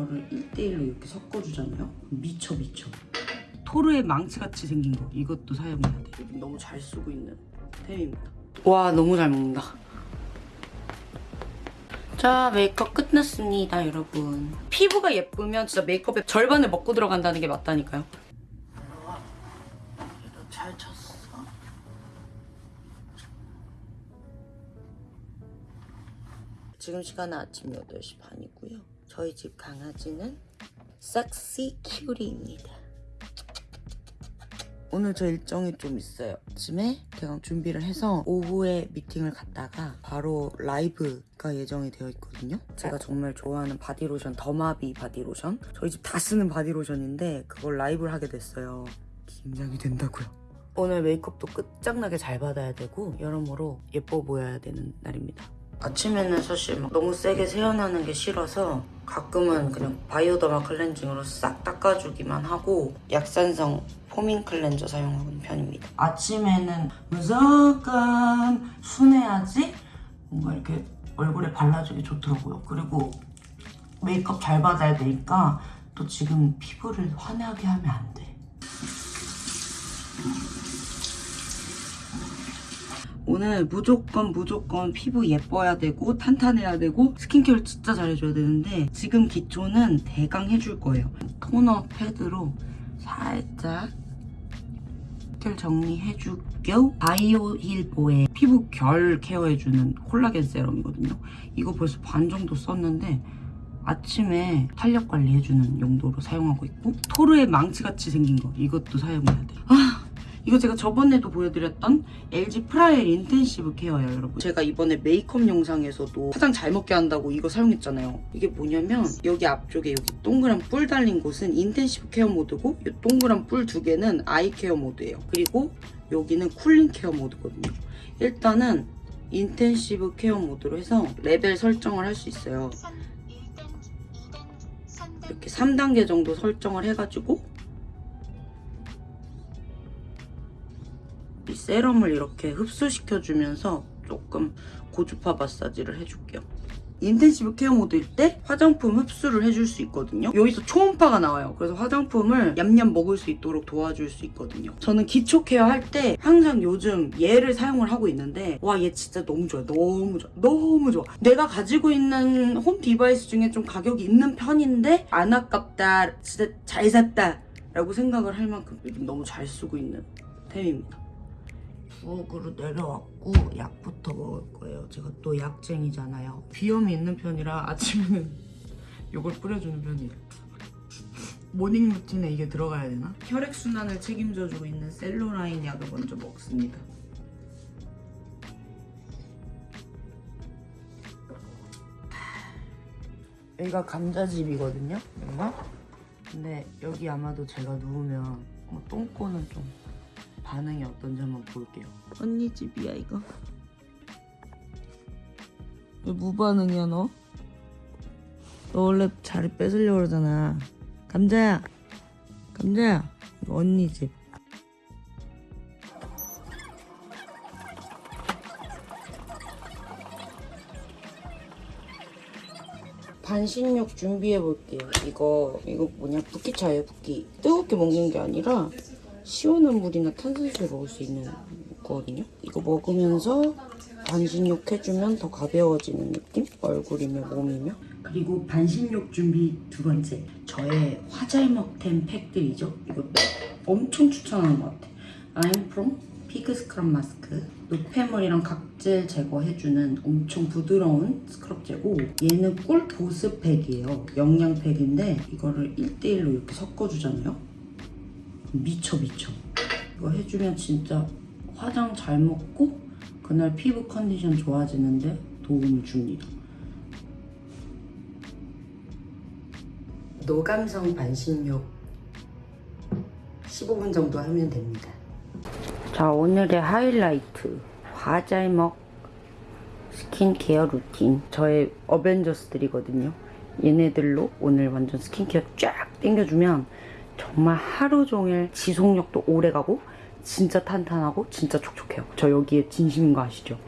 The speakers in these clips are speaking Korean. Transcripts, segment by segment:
이거를 1대1로 이렇게 섞어주잖아요. 미쳐 미쳐. 토르의 망치같이 생긴 거 이것도 사용해야 돼. 너무 잘 쓰고 있는 템입니다. 와 너무 잘 먹는다. 자 메이크업 끝났습니다 여러분. 피부가 예쁘면 진짜 메이크업의 절반을 먹고 들어간다는 게 맞다니까요. 잘 쳤어. 지금 시간은 아침 8시 반이고요. 저희 집 강아지는 싹시 큐리입니다. 오늘 저 일정이 좀 있어요. 아침에 대강 준비를 해서 오후에 미팅을 갔다가 바로 라이브가 예정이 되어 있거든요. 제가 정말 좋아하는 바디로션 더마비 바디로션 저희 집 다 쓰는 바디로션인데 그걸 라이브를 하게 됐어요. 긴장이 된다고요. 오늘 메이크업도 끝장나게 잘 받아야 되고 여러모로 예뻐 보여야 되는 날입니다. 아침에는 사실 막 너무 세게 세안하는 게 싫어서 가끔은 그냥 바이오더마 클렌징으로 싹 닦아주기만 하고 약산성 foaming cleanser 사용하는 편입니다. 아침에는 무조건 순해야지 뭔가 이렇게 얼굴에 발라주기 좋더라고요. 그리고 메이크업 잘 받아야 되니까 또 지금 피부를 화나게 하면 안 돼. 오늘 무조건 무조건 피부 예뻐야 되고 탄탄해야 되고 스킨케어를 진짜 잘해줘야 되는데 지금 기초는 대강 해줄 거예요. 토너 패드로 살짝 스킨 정리해주고 바이오힐보의 피부 결 케어해주는 콜라겐 세럼이거든요. 이거 벌써 반 정도 썼는데 아침에 탄력 관리해주는 용도로 사용하고 있고 토르의 망치같이 생긴 거 이것도 사용해야 돼요. 아 이거 제가 저번에도 보여드렸던 LG 프라엘 인텐시브 케어예요 여러분. 제가 이번에 메이크업 영상에서도 화장 잘 먹게 한다고 이거 사용했잖아요. 이게 뭐냐면 여기 앞쪽에 여기 동그란 뿔 달린 곳은 intensive care 모드고 이 동그란 뿔 두 개는 eye care 모드예요. 그리고 여기는 cooling care 모드거든요. 일단은 intensive care 모드로 해서 레벨 설정을 할 수 있어요. 이렇게 3단계 정도 설정을 해가지고 세럼을 이렇게 흡수시켜주면서 조금 고주파 마사지를 해줄게요. intensive care 모드일 때 화장품 흡수를 해줄 수 있거든요. 여기서 초음파가 나와요. 그래서 화장품을 얌얌 먹을 수 있도록 도와줄 수 있거든요. 저는 기초 케어 할 때 항상 요즘 얘를 사용을 하고 있는데 와 얘 진짜 너무 좋아요. 너무 좋아. 너무 좋아. 내가 가지고 있는 home device 중에 좀 가격이 있는 편인데 안 아깝다. 진짜 잘 샀다. 라고 생각을 할 만큼 요즘 너무 잘 쓰고 있는 템입니다. 부엌으로 내려왔고 약부터 먹을 거예요. 제가 또 약쟁이잖아요. 비염이 있는 편이라 아침에는 이걸 뿌려주는 편이에요. morning routine에 이게 들어가야 되나? 혈액순환을 책임져주고 있는 셀로라인 약을 먼저 먹습니다. 여기가 감자집이거든요. 여기가? 근데 여기 아마도 제가 누우면 뭐 똥꼬는 좀 반응이 어떤지 한번 볼게요. 언니 집이야 이거. 왜 무반응이야 너? 너 원래 자리 뺏으려고 그러잖아. 감자야. 감자야. 이거 언니 집. 반신욕 준비해 볼게요. 이거 이거 뭐냐 붓기차예요 붓기. 뜨겁게 먹는 게 아니라 시원한 물이나 탄산수를 먹을 수 있는 거거든요. 이거 먹으면서 반신욕 해주면 더 가벼워지는 느낌? 얼굴이며 몸이며. 그리고 반신욕 준비 두 번째. 저의 화잘먹템 팩들이죠. 이거 엄청 추천하는 것 같아. 아임프롬 fig scrub mask. 노폐물이랑 각질 제거해주는 엄청 부드러운 스크럽제고 얘는 꿀 보습팩이에요. 영양팩인데 이거를 1대1로 이렇게 섞어주잖아요. 미쳐 미쳐. 이거 해주면 진짜 화장 잘 먹고 그날 피부 컨디션 좋아지는데 도움을 줍니다. 노감성 반신욕 15분 정도 하면 됩니다. 자 오늘의 하이라이트. 화잘먹 스킨케어 루틴. 저의 어벤져스들이거든요. 얘네들로 오늘 완전 스킨케어 쫙 땡겨주면 정말 하루 종일 지속력도 오래 가고 진짜 탄탄하고 진짜 촉촉해요. 저 여기에 진심인 거 아시죠?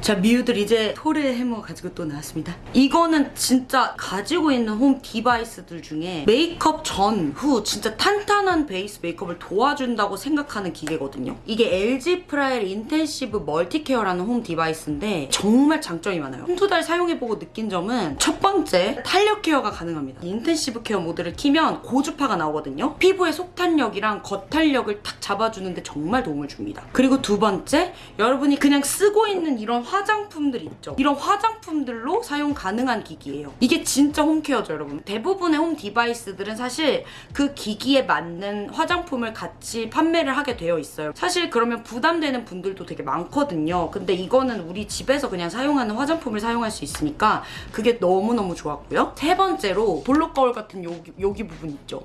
자 미우들 이제 토레 해머 가지고 또 나왔습니다. 이거는 진짜 가지고 있는 home device들 중에 메이크업 전, 후 진짜 탄탄한 베이스 메이크업을 도와준다고 생각하는 기계거든요. 이게 LG 프라엘 인텐시브 멀티케어라는 home device인데 정말 장점이 많아요. 한 두 달 사용해보고 느낀 점은 첫 번째 탄력 care가 가능합니다. intensive care 모드를 키면 고주파가 나오거든요. 피부의 속탄력이랑 겉탄력을 탁 잡아주는데 정말 도움을 줍니다. 그리고 두 번째 여러분이 그냥 쓰고 있는 이런 화장품들 있죠. 이런 화장품들로 사용 가능한 기기예요. 이게 진짜 home care죠 여러분. 대부분의 home device들은 사실 그 기기에 맞는 화장품을 같이 판매를 하게 되어 있어요. 사실 그러면 부담되는 분들도 되게 많거든요. 근데 이거는 우리 집에서 그냥 사용하는 화장품을 사용할 수 있으니까 그게 너무너무 좋았고요. 세 번째로 볼록 거울 같은 여기, 여기 부분 있죠.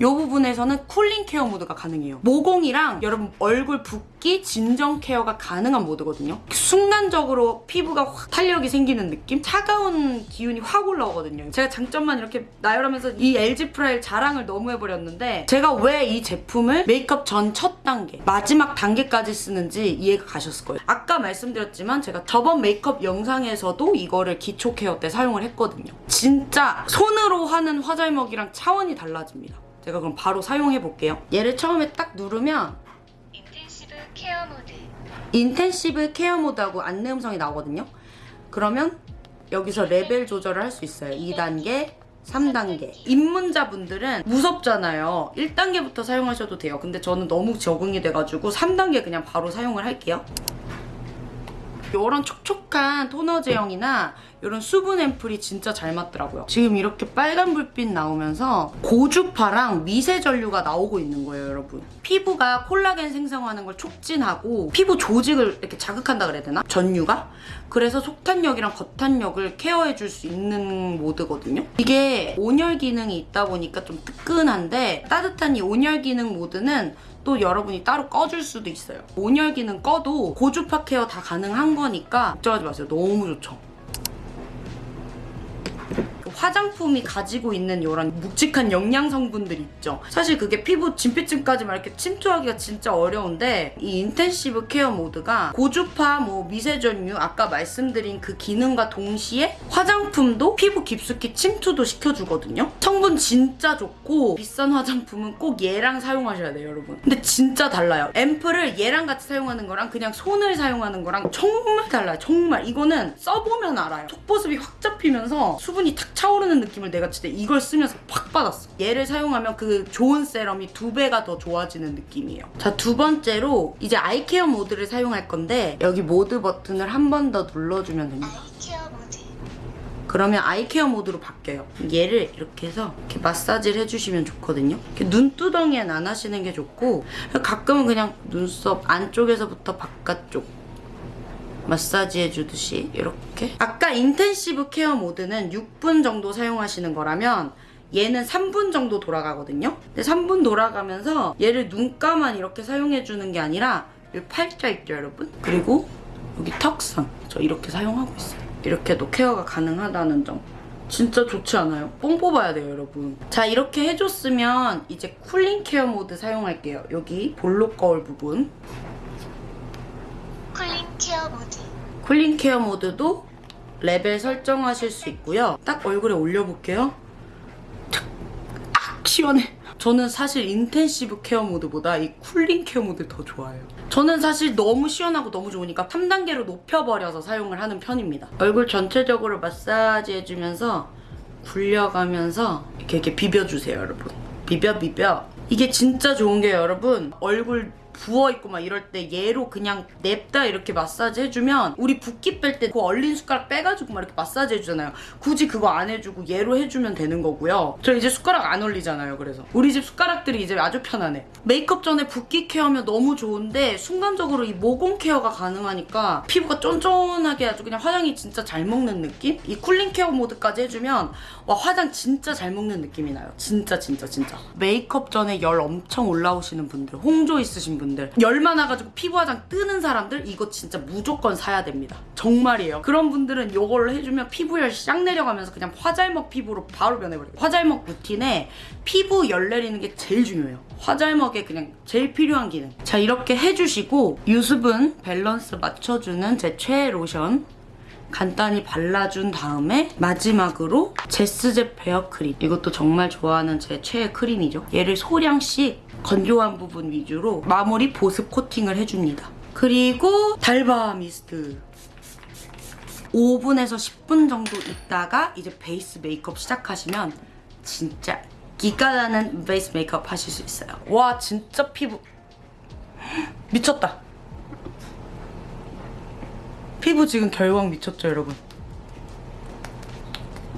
이 부분에서는 cooling care 모드가 가능해요. 모공이랑 여러분 얼굴 붓기 진정 care가 가능한 모드거든요. 순간적 으로 피부가 확 탄력이 생기는 느낌? 차가운 기운이 확 올라오거든요. 제가 장점만 이렇게 나열하면서 이 LG 프라엘 자랑을 너무 해버렸는데 제가 왜 이 제품을 메이크업 전 첫 단계, 마지막 단계까지 쓰는지 이해가 가셨을 거예요. 아까 말씀드렸지만 제가 저번 메이크업 영상에서도 이거를 기초 care 때 사용을 했거든요. 진짜 손으로 하는 화잘먹이랑 차원이 달라집니다. 제가 그럼 바로 사용해 볼게요. 얘를 처음에 딱 누르면 intensive care 모드 intensive care 모드하고 안내 음성이 나오거든요. 그러면 여기서 레벨 조절을 할 수 있어요. 2단계, 3단계. 입문자분들은 무섭잖아요. 1단계부터 사용하셔도 돼요. 근데 저는 너무 적응이 돼가지고 3단계 그냥 바로 사용을 할게요. 이런 촉촉한 토너 제형이나 이런 수분 앰플이 진짜 잘 맞더라고요. 지금 이렇게 빨간 불빛 나오면서 고주파랑 미세 전류가 나오고 있는 거예요, 여러분. 피부가 콜라겐 생성하는 걸 촉진하고 피부 조직을 이렇게 자극한다 그래야 되나? 전류가? 그래서 속탄력이랑 겉탄력을 care해 줄 수 있는 모드거든요. 이게 온열 기능이 있다 보니까 좀 뜨끈한데 따뜻한 이 온열 기능 모드는 또 여러분이 따로 꺼줄 수도 있어요. 온열 기능 꺼도 고주파 care 다 가능한 거니까 걱정하지 마세요. 너무 좋죠. 화장품이 가지고 있는 이런 묵직한 영양 성분들 있죠. 사실 그게 피부 진피층까지 막 이렇게 침투하기가 진짜 어려운데 이 intensive care 모드가 고주파 뭐 미세전류 아까 말씀드린 그 기능과 동시에 화장품도 피부 깊숙이 침투도 시켜주거든요. 성분 진짜 좋고 비싼 화장품은 꼭 얘랑 사용하셔야 돼요, 여러분. 근데 진짜 달라요. 앰플을 얘랑 같이 사용하는 거랑 그냥 손을 사용하는 거랑 정말 달라요. 정말 이거는 써보면 알아요. 속보습이 확 잡히면서 수분이 탁 차 오르는 느낌을 내가 진짜 이걸 쓰면서 팍 받았어. 얘를 사용하면 그 좋은 세럼이 두 배가 더 좋아지는 느낌이에요. 자, 두 번째로 이제 eye care 모드를 사용할 건데 여기 모드 버튼을 한 번 더 눌러주면 됩니다. eye care 모드 그러면 eye care 모드로 바뀌어요. 얘를 이렇게 해서 이렇게 마사지를 해주시면 좋거든요. 눈두덩이엔 안 하시는 게 좋고 가끔은 그냥 눈썹 안쪽에서부터 바깥쪽 마사지 해주듯이 이렇게 아까 intensive care 모드는 6분 정도 사용하시는 거라면 얘는 3분 정도 돌아가거든요. 근데 3분 돌아가면서 얘를 눈가만 이렇게 사용해주는 게 아니라 여기 팔자 있죠, 여러분? 그리고 여기 턱선 저 이렇게 사용하고 있어요. 이렇게도 care가 가능하다는 점. 진짜 좋지 않아요? 뽕 뽑아야 돼요, 여러분. 자, 이렇게 해줬으면 이제 cooling care 모드 사용할게요. 여기 볼록 거울 부분. care 모드 cooling care 모드도 레벨 설정하실 수 있고요. 딱 얼굴에 올려볼게요. 탁! 아, 시원해. 저는 사실 intensive care 모드보다 이 cooling care 모드 더 좋아해요. 저는 사실 너무 시원하고 너무 좋으니까 3단계로 높여버려서 사용을 하는 편입니다. 얼굴 전체적으로 마사지 해주면서 굴려가면서 이렇게, 이렇게 비벼주세요, 여러분. 비벼, 비벼. 이게 진짜 좋은 게 여러분, 얼굴 부어있고 막 이럴 때 얘로 그냥 냅다 이렇게 마사지 해주면 우리 붓기 뺄 때 그 얼린 숟가락 빼가지고 막 이렇게 마사지 해주잖아요. 굳이 그거 안 해주고 얘로 해주면 되는 거고요. 저 이제 숟가락 안 올리잖아요. 그래서 우리 집 숟가락들이 이제 아주 편하네. 메이크업 전에 붓기 care면 너무 좋은데 순간적으로 이 모공 care가 가능하니까 피부가 쫀쫀하게 아주 그냥 화장이 진짜 잘 먹는 느낌? 이 cooling care 모드까지 해주면 와 화장 진짜 잘 먹는 느낌이 나요. 진짜 진짜 진짜. 메이크업 전에 열 엄청 올라오시는 분들, 홍조 있으신 분들 분들. 열 많아가지고 피부 화장 뜨는 사람들 이거 진짜 무조건 사야 됩니다. 정말이에요. 그런 분들은 이걸로 해주면 피부열 싹 내려가면서 그냥 화잘먹 피부로 바로 변해버려요. 화잘먹 루틴에 피부 열 내리는 게 제일 중요해요. 화잘먹에 그냥 제일 필요한 기능. 자 이렇게 해주시고 유수분 밸런스 맞춰주는 제 최애 로션 간단히 발라준 다음에 마지막으로 제스제 베어 크림. 이것도 정말 좋아하는 제 최애 크림이죠. 얘를 소량씩 건조한 부분 위주로 마무리 보습 코팅을 해줍니다. 그리고 달바 미스트 5분에서 10분 정도 있다가 이제 베이스 메이크업 시작하시면 진짜 윤기가 나는 베이스 메이크업 하실 수 있어요. 와 진짜 피부. 미쳤다. 피부 지금 결광 미쳤죠 여러분?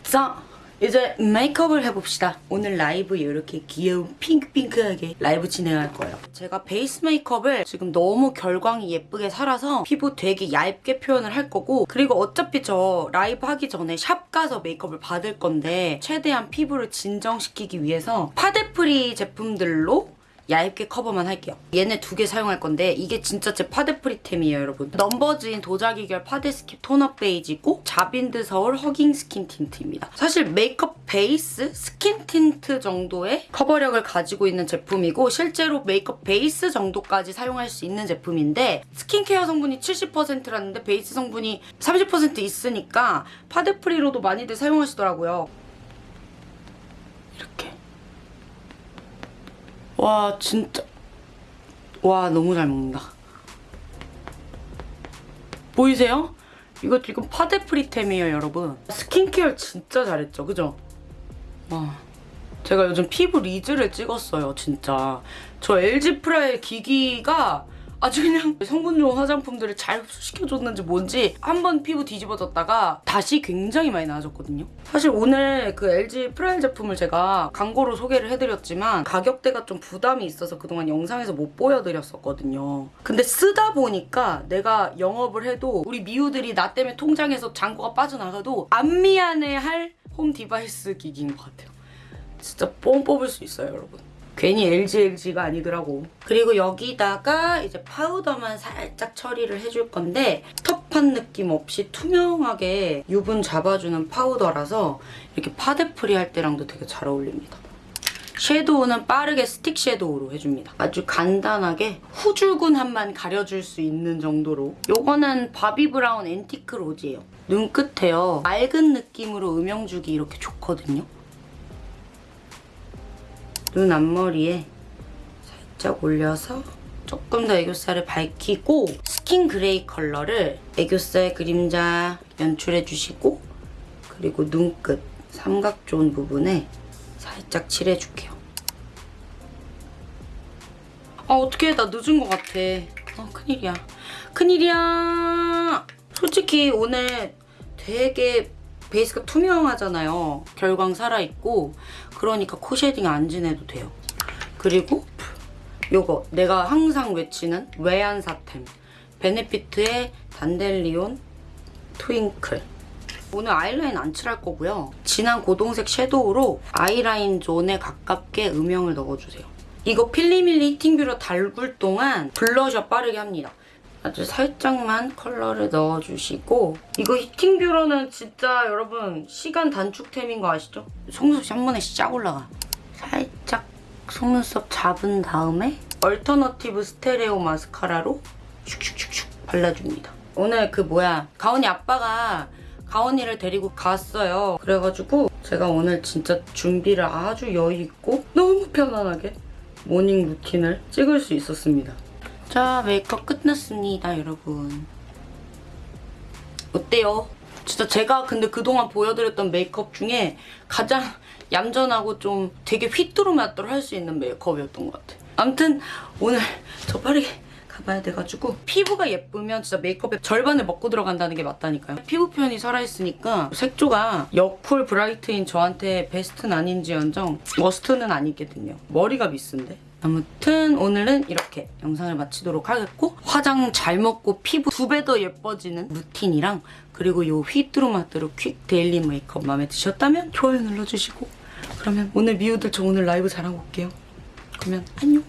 자 이제 메이크업을 해봅시다. 오늘 라이브 이렇게 귀여운 핑크핑크하게 라이브 진행할 거예요. 제가 베이스 메이크업을 지금 너무 결광이 예쁘게 살아서 피부 되게 얇게 표현을 할 거고 그리고 어차피 저 라이브 하기 전에 샵 가서 메이크업을 받을 건데 최대한 피부를 진정시키기 위해서 파데free 제품들로 얇게 커버만 할게요. 얘네 두 개 사용할 건데 이게 진짜 제 파데 free템이에요, 여러분. 넘버즈인 도자기 결 파데 skip tone-up 베이지고 자빈드 서울 hugging skin tint입니다. 사실 메이크업 베이스 skin tint 정도의 커버력을 가지고 있는 제품이고 실제로 메이크업 베이스 정도까지 사용할 수 있는 제품인데 스킨케어 성분이 70%라는데 베이스 성분이 30% 있으니까 파데 free로도 많이들 사용하시더라고요. 이렇게 와 진짜. 와 너무 잘 먹는다. 보이세요? 이거 지금 파데free템이에요 여러분. 스킨케어 진짜 잘했죠 그죠? 와. 제가 요즘 피부 리즈를 찍었어요 진짜. 저 LG 프라엘 기기가 아주 그냥 성분 좋은 화장품들을 잘 흡수시켜줬는지 뭔지 한 번 피부 뒤집어졌다가 다시 굉장히 많이 나아졌거든요. 사실 오늘 그 LG 프라엘 제품을 제가 광고로 소개를 해드렸지만 가격대가 좀 부담이 있어서 그동안 영상에서 못 보여드렸었거든요. 근데 쓰다 보니까 내가 영업을 해도 우리 미우들이 나 때문에 통장에서 잔고가 빠져나가도 안 미안해할 home device 기기인 것 같아요. 진짜 뽕 뽑을 수 있어요, 여러분. 괜히 LG LG가 아니더라고. 그리고 여기다가 이제 파우더만 살짝 처리를 해줄 건데 텁한 느낌 없이 투명하게 유분 잡아주는 파우더라서 이렇게 파데free 할 때랑도 되게 잘 어울립니다. 섀도우는 빠르게 stick shadow로 해줍니다. 아주 간단하게 후줄근함만 가려줄 수 있는 정도로 요거는 바비 브라운 antique rose예요. 눈 끝에요. 맑은 느낌으로 음영 주기 이렇게 좋거든요. 눈 앞머리에 살짝 올려서 조금 더 애교살을 밝히고 skin gray 컬러를 애교살 그림자 연출해주시고 그리고 눈끝 삼각존 부분에 살짝 칠해줄게요. 아 어떡해 나 늦은 것 같아. 아 큰일이야. 큰일이야. 솔직히 오늘 되게 베이스가 투명하잖아요. 결광 살아있고 그러니까 코 shading 안 진해도 돼요. 그리고 요거 내가 항상 외치는 왜안사템 베네피트의 dandelion twinkle 오늘 아이라인 안 칠할 거고요. 진한 고동색 shadow로 아이라인 존에 가깝게 음영을 넣어주세요. 이거 필리밀리 heating 뷰러 달굴 동안 블러셔 빠르게 합니다. 아주 살짝만 컬러를 넣어주시고 이거 heating 뷰러는 진짜 여러분 시간 단축템인 거 아시죠? 속눈썹이 한 번에 쫙 올라가. 살짝 속눈썹 잡은 다음에 얼터너티브 스테레오 마스카라로 슉슉슉슉 발라줍니다. 오늘 그 뭐야 가온이 아빠가 가온이를 데리고 갔어요. 그래가지고 제가 오늘 진짜 준비를 아주 여유있고 너무 편안하게 morning routine을 찍을 수 있었습니다. 자 메이크업 끝났습니다 여러분. 어때요? 진짜 제가 근데 그동안 보여드렸던 메이크업 중에 가장 얌전하고 좀 되게 휘뚜루마뚜루 할 수 있는 메이크업이었던 것 같아요 아무튼 오늘 저 빠르게 가봐야 돼가지고 피부가 예쁘면 진짜 메이크업의 절반을 먹고 들어간다는 게 맞다니까요. 피부 표현이 살아있으니까 색조가 여쿨 bright인 저한테 베스트는 아닐지언정 worst는 아니거든요. 머리가 미스인데 아무튼 오늘은 이렇게 영상을 마치도록 하겠고 화장 잘 먹고 피부 두 배 더 예뻐지는 routine이랑 그리고 요 휘뚜루마뚜루 quick daily 메이크업 마음에 드셨다면 좋아요 눌러주시고 그러면 오늘 미우들 저 오늘 라이브 잘하고 올게요. 그러면 안녕